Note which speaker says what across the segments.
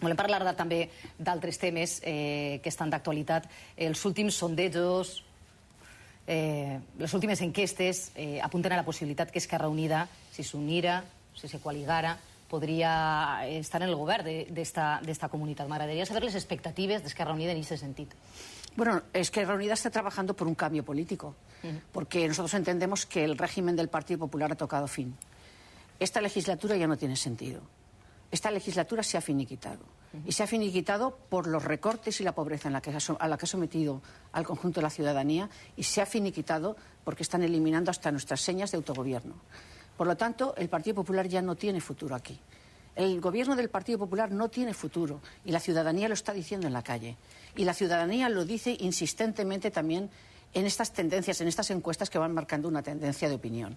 Speaker 1: Volem parlar de, també d'altres temes eh, que estan d'actualitat. Els últims sondejos, eh, les últimes enquestes eh, apunten a la possibilitat que Esquerra Unida, si s'unira, si se coaligara, podria estar en el govern d'esta comunitat. M'agradaria saber les expectatives d'Esquerra Unida en aquest sentit.
Speaker 2: Bueno, Esquerra Unida está trabajando por un cambio político, porque nosotros entendemos que el régimen del Partido Popular ha tocado fin. Esta legislatura ya no tiene sentido esta legislatura se ha finiquitado. Y se ha finiquitado por los recortes y la pobreza en la que a la que ha sometido al conjunto de la ciudadanía y se ha finiquitado porque están eliminando hasta nuestras señas de autogobierno. Por lo tanto, el Partido Popular ya no tiene futuro aquí. El gobierno del Partido Popular no tiene futuro y la ciudadanía lo está diciendo en la calle. Y la ciudadanía lo dice insistentemente también en estas tendencias, en estas encuestas que van marcando una tendencia de opinión.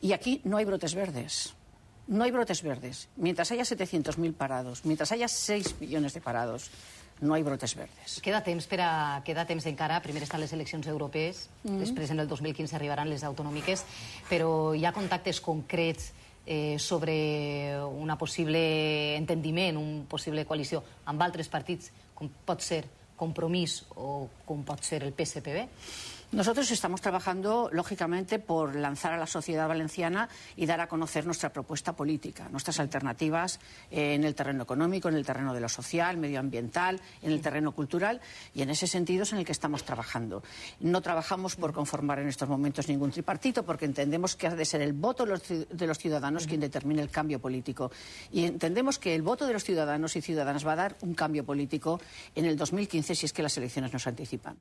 Speaker 2: Y aquí no hay brotes verdes. No hay brotes verdes. Mientras haya 700.000 parados, mientras haya 6 millones de parados, no hay brotes verdes.
Speaker 1: Queda temps, per a, queda temps encara. Primer estan les eleccions europees, mm -hmm. després en el 2015 arribaran les autonòmiques, però hi ha contactes concrets eh, sobre una possible entendiment, un possible coalició amb altres partits, com pot ser Compromís o com pot ser el PSPB?
Speaker 2: Nosotros estamos trabajando, lógicamente, por lanzar a la sociedad valenciana y dar a conocer nuestra propuesta política, nuestras alternativas eh, en el terreno económico, en el terreno de lo social, medioambiental, en el terreno cultural, y en ese sentido es en el que estamos trabajando. No trabajamos por conformar en estos momentos ningún tripartito, porque entendemos que ha de ser el voto de los ciudadanos quien determine el cambio político. Y entendemos que el voto de los ciudadanos y ciudadanas va a dar un cambio político en el 2015 si es que las elecciones nos anticipan.